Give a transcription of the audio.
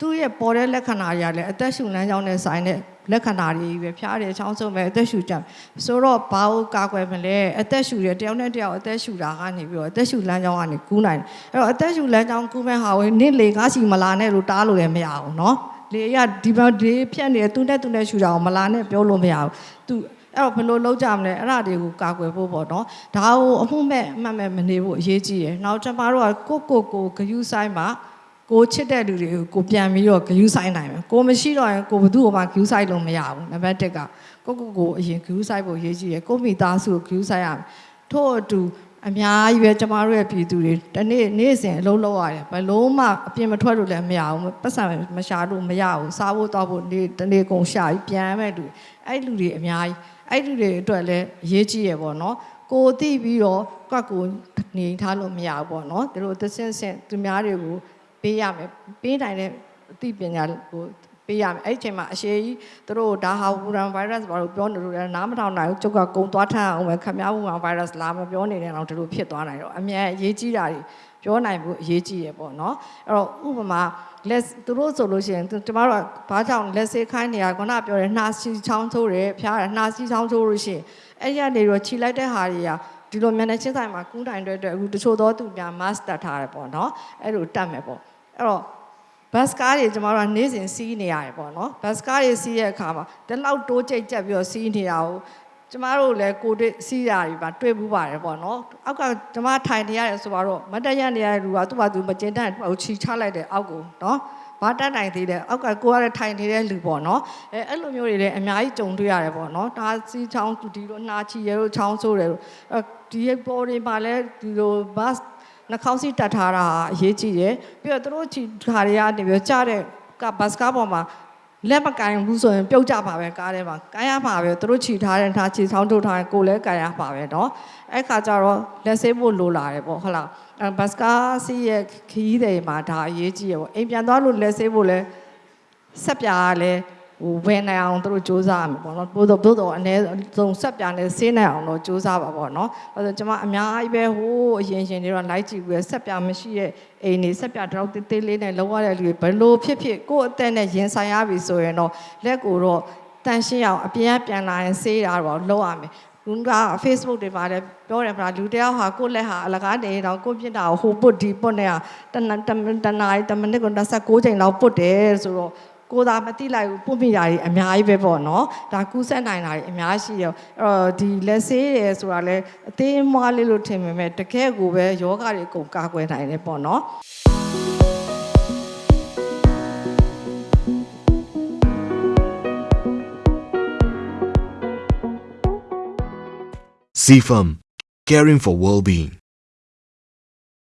သူ့ရဲ့ပေါ်တဲ့လက္ခဏာတွေကလည်းအသက်ရှူလမ်းကြောင်းနဲ့ဆိုင်တဲ့လက္ခဏာတွေပဲဖျားတယ်ချောင်းဆုံးပဲအသက်ရှူကြဆိုတော့ဘာကိုကာကွယ်မလဲအသက်ရှူတယ်တယောက်နဲ့တယောက်အသက်ရှူတာကနေပြီးတော့အသက်ရှူလမ်းကြောင်းကနေကူးနိုင်တယ်အဲ့တော့အသက်ရှူလမ်းကြောင်းကူးမဲ့ဟာဝင်နစ်လေကားစီမလာနဲ့လို့တားလို့လည်းမရအောင်နော်လေရဒီဘက်ဒီဖြတ်နေသူနဲ့သူနဲ့ရှူတာကိုမလာနဲ့ပြောလို့မရဘူးသူအဲ့တော့ဘယ်လိုလုပ်ကြမလဲအဲ့ဒါတွေကိုကာကွယ်ဖို့ပေါ့နော်ဒါကိုအမှုမဲ့အမှတ်မဲ့မနေဖို့အရေးကြီးတယ်နောက်ကျွန်မတို့ကကိုကိုကိုဂယုဆိုင်မှာ ကိုချစ်တဲ့လူတွေကိုကိုပြန်ပြီးတော့ဂယူးဆိုင်နိုင်မယ်ကိုမရှိတော့ရင်ကိုဘသူ့ဘာဂယူးဆိုင်လို့မရဘူးနံပါတ်1ကကိုကိုကိုအရင်ဂယူးဆိုင်ဖို့အရေးကြီးရယ်ကိုမိသားစုကိုဂယူးဆိုင်ရမယ်ထို့အတူအများကြီးပဲကျမတို့ရဲ့ပြည်သူတွေတနေ့နေ့စဉ်အလုံးလုံးရတယ်ဘယ်လုံးမှအပြင်မထွက်လို့လည်းမရဘူးပတ်စံမရှာလို့မရဘူးစားဖို့တောက်ဖို့နေ့တနေ့ကုန်ရှာပြီးပြန်မဲ့လူအဲ့လူတွေအများကြီးအဲ့လူတွေအတွက်လည်းအရေးကြီးရပေါ့နော်ကိုသိပြီးတော့ကွက်ကိုနေထားလို့မရဘူးပေါ့နော်သူတို့သစင်းစင်သူများတွေကို ပေးရမယ်ပေးနိုင်တဲ့အသိပညာကိုပေးရမယ်အဲ့ဒီအချိန်မှာအရှိကြီးသူတို့ဒါဟာဝူရန်ဗိုင်းရပ်စ်ဘာလို့ပြောနေလို့လဲနားမထောင်နိုင်ဘူးကျုပ်ကကုံသွားထမ်းအောင်ပဲခမည်းဝူရန်ဗိုင်းရပ်စ်လာမပြောနေတဲ့အအောင်ဒီလိုဖြစ်သွားနိုင်တော့အမြန်အရေးကြီးတာတွေပြောနိုင်ဖို့အရေးကြီးရပေါ့နော်အဲ့တော့ဥပမာလက်သူတို့ဆိုလို့ရှိရင်ကျမတို့ကဘာကြောင့်လက်စေးခိုင်းနေရခုနပြောတယ်နှာစီချောင်းထိုးတယ်ဖျားတယ်နှာစီချောင်းထိုးလို့ရှိရင်အဲ့ရနေတော့ခြိလိုက်တဲ့ဟာတွေက ဒီလိုမျက်နှာချင်းဆိုင်မှာကူးတိုင်တဲ့အတွက်အခုတချို့သောသူများ mask တက်ထားတယ်ပေါ့နော်အဲ့လိုတတ်မယ်ပေါ့အဲ့တော့ဘတ်စကားတွေကျမတို့ကနေ့စဉ်စီးနေရတယ်ပေါ့နော်ဘတ်စကားတွေစီးတဲ့အခါမှာဒီလောက်တိုးကြိတ်ကြက်ပြီးတော့စီးနေတာကိုကျမတို့လည်းကိုတွေ့စီးတာတွေပါတွေ့ဘူးပါတယ်ပေါ့နော်အောက်ကကျမထိုင်နေရတယ်ဆိုတော့မတ်တရနေရတဲ့လူကသူ့ဘာသူမကျင်းတတ်ဟိုချီချလိုက်တဲ့အောက်ကိုနော် ဘာတတ်နိုင်သေးတယ်အောက်ကကိုရတဲ့ထိုင်နေတဲ့လူပေါ့နော်အဲအဲ့လိုမျိုးတွေလည်းအများကြီးကြုံတွေ့ရတယ်ပေါ့နော်ဒါစီးချောင်းဒီလိုနှာချီရဲလို့ချောင်းဆိုးတယ်လို့အဲဒီပေါ်တွေမှာလည်းဒီလိုဘတ်နှာခေါင်းစီးတတ်ထားတာအရေးကြီးတယ်ပြီးတော့သူတို့ချီခါတွေကနေပြီးကြားတဲ့ကဘတ်စကားပေါ်မှာ လက်မကင်ဘူးဆိုရင်ပြုတ်ကြပါပဲကားထဲမှာကိုင်းရပါပဲသူတို့ချီထားတဲ့ထားချီဆောင်ထုတ်ထားရင်ကိုယ်လည်းကိုင်းရပါပဲเนาะအဲ့ခါကျတော့လက်ဆေးဖို့လိုလာတယ်ပေါ့ဟုတ်လားအဲဘတ်စကားစီးရဲ့ခီးတွေမှာဒါအရေးကြီးရပေါ့အိမ်ပြန်သွားလို့လက်ဆေးဖို့လဲဆက်ပြားကလည်း ဟိုဝယ်နိုင်အောင်သူတို့စူးစမ်းရမယ်ပေါ့နော်ပို့တော့ပို့တော့အနည်းဆုံးဆက်ပြားနဲ့ဆေးနိုင်အောင်တော့စူးစမ်းပါပေါ့နော်အဲဆိုကျွန်မအများကြီးပဲဟိုးအရင်ရှင်တွေတော့လိုက်ကြည့်ပြီးဆက်ပြားမရှိတဲ့အိမ်နေဆက်ပြားတော့တေးသေးလေးနဲ့လောက်ရတဲ့လူတွေဘယ်လိုဖြစ်ဖြစ်ကိုယ့်အသက်နဲ့ရင်ဆိုင်ရပြီဆိုရင်တော့လက်ကိုတော့တန်ရှင်းအောင်အပြင်ကပြန်လာရင်ဆေးတာတော့လုပ်ရမယ်လူက Facebook တွေပါတယ်ပြောတယ်ဗျာလူတယောက်ဟာကိုယ့်လက်ဟာအလကားနေတော့ကိုယ့်ပြစ်တာကိုဟိုပုတ်ဒီပုတ်နေတာတနတတနာရီတမိနစ်ကို26ချိန်လောက်ပုတ်တယ်ဆိုတော့ ကိုသာမသိလိုက်ဘူးပုတ်မိတာတွေအများကြီးပဲပေါ့နော်ဒါကူးဆက်နိုင်တာတွေအများကြီးရောအဲ့တော့ဒီလက်ဆေးရယ်ဆိုတာလဲအသေးမွားလေးလို့ထင်ပေမဲ့တကယ်ကိုပဲယောဂတွေအကုန်ကာကွယ်နိုင်တယ်ပေါ့နော် CFAM, caring for well-being.